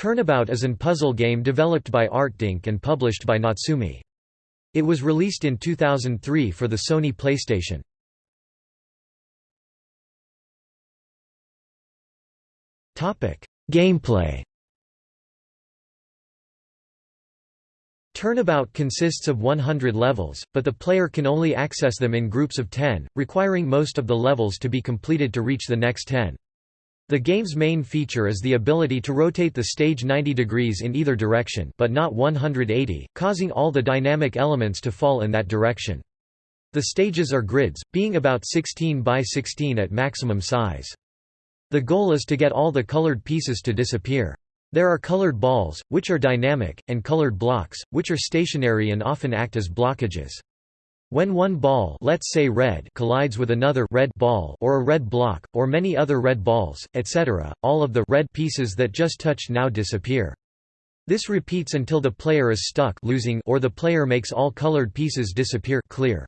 Turnabout is an puzzle game developed by ArtDink and published by Natsume. It was released in 2003 for the Sony PlayStation. Gameplay Turnabout consists of 100 levels, but the player can only access them in groups of 10, requiring most of the levels to be completed to reach the next 10. The game's main feature is the ability to rotate the stage 90 degrees in either direction but not 180, causing all the dynamic elements to fall in that direction. The stages are grids, being about 16 by 16 at maximum size. The goal is to get all the colored pieces to disappear. There are colored balls, which are dynamic, and colored blocks, which are stationary and often act as blockages. When one ball let's say red collides with another red ball or a red block, or many other red balls, etc., all of the red pieces that just touched now disappear. This repeats until the player is stuck losing or the player makes all colored pieces disappear clear.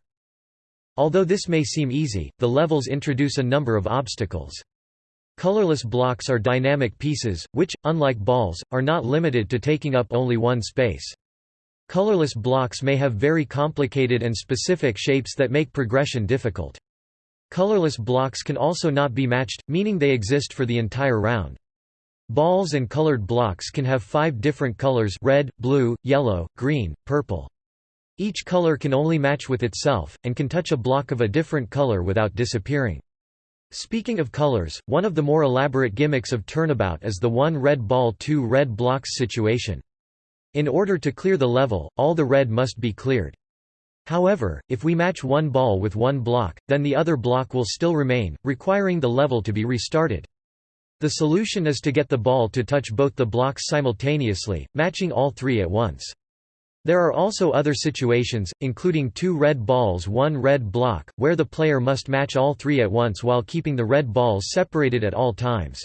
Although this may seem easy, the levels introduce a number of obstacles. Colorless blocks are dynamic pieces, which, unlike balls, are not limited to taking up only one space. Colorless blocks may have very complicated and specific shapes that make progression difficult. Colorless blocks can also not be matched, meaning they exist for the entire round. Balls and colored blocks can have five different colors red, blue, yellow, green, purple. Each color can only match with itself, and can touch a block of a different color without disappearing. Speaking of colors, one of the more elaborate gimmicks of Turnabout is the one red ball two red blocks situation. In order to clear the level, all the red must be cleared. However, if we match one ball with one block, then the other block will still remain, requiring the level to be restarted. The solution is to get the ball to touch both the blocks simultaneously, matching all three at once. There are also other situations, including two red balls one red block, where the player must match all three at once while keeping the red balls separated at all times.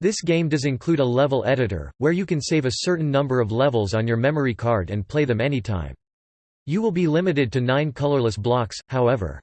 This game does include a level editor, where you can save a certain number of levels on your memory card and play them anytime. You will be limited to nine colorless blocks, however.